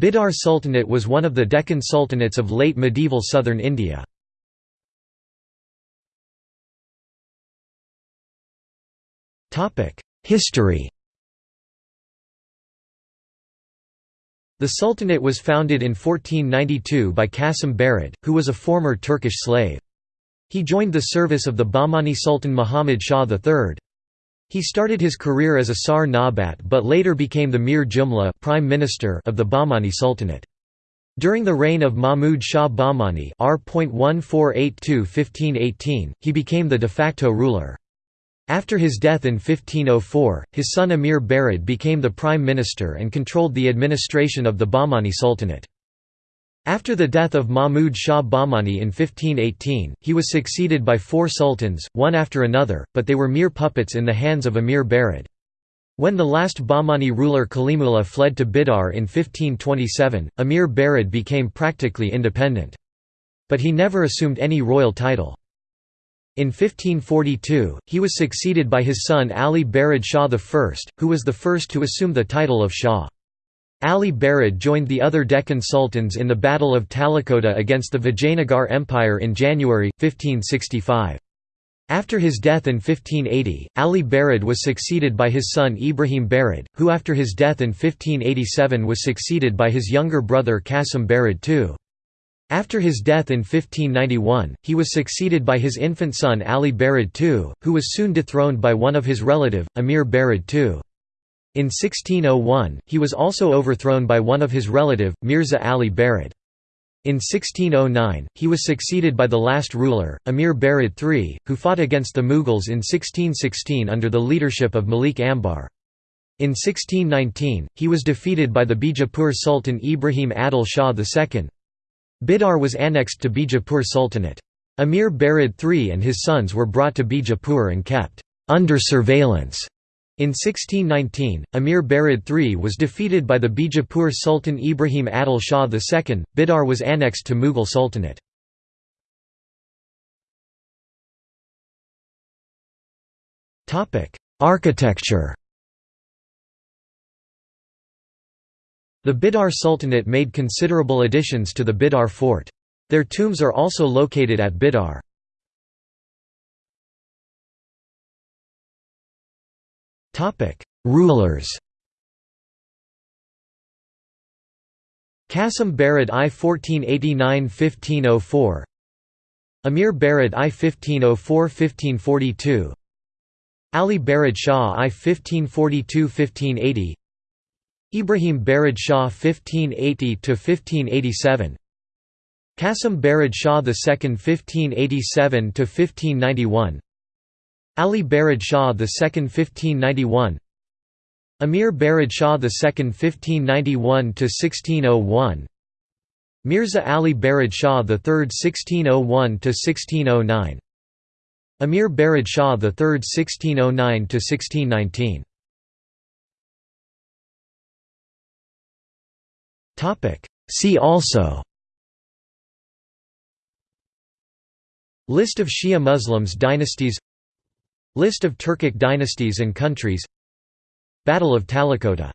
Bidar Sultanate was one of the Deccan sultanates of late medieval southern India. History The Sultanate was founded in 1492 by Qasim Barid, who was a former Turkish slave. He joined the service of the Bahmani Sultan Muhammad Shah III. He started his career as a Sar Nabat but later became the Mir Jumla prime minister of the Bahmani Sultanate. During the reign of Mahmud Shah Bahmani R.1482–1518, he became the de facto ruler. After his death in 1504, his son Amir Barid became the prime minister and controlled the administration of the Bahmani Sultanate. After the death of Mahmud Shah Bahmani in 1518, he was succeeded by four sultans, one after another, but they were mere puppets in the hands of Amir Barid. When the last Bahmani ruler Kalimullah fled to Bidar in 1527, Amir Barid became practically independent. But he never assumed any royal title. In 1542, he was succeeded by his son Ali Barid Shah I, who was the first to assume the title of Shah. Ali Barid joined the other Deccan sultans in the Battle of Talikota against the Vijayanagar Empire in January, 1565. After his death in 1580, Ali Barid was succeeded by his son Ibrahim Barid, who after his death in 1587 was succeeded by his younger brother Qasim Barid II. After his death in 1591, he was succeeded by his infant son Ali Barid II, who was soon dethroned by one of his relative, Amir Barid II. In 1601, he was also overthrown by one of his relative, Mirza Ali Barid. In 1609, he was succeeded by the last ruler, Amir Barid III, who fought against the Mughals in 1616 under the leadership of Malik Ambar. In 1619, he was defeated by the Bijapur Sultan Ibrahim Adil Shah II. Bidar was annexed to Bijapur Sultanate. Amir Barid III and his sons were brought to Bijapur and kept under surveillance in 1619, Amir Barid III was defeated by the Bijapur Sultan Ibrahim Adil Shah II. Bidar was annexed to Mughal Sultanate. Architecture The Bidar Sultanate made considerable additions to the Bidar fort. Their tombs are also located at Bidar. Rulers Qasim Barid I 1489–1504 Amir Barid I 1504–1542 Ali Barid Shah I 1542–1580 Ibrahim Barid Shah 1580–1587 Qasim Barid Shah II 1587–1591 Ali Barid Shah II 1591 Amir Barid Shah II 1591–1601 Mirza Ali Barid Shah III 1601–1609 Amir Barid Shah III 1609–1619 See also. List of Shia Muslims dynasties List of Turkic dynasties and countries. Battle of Talikota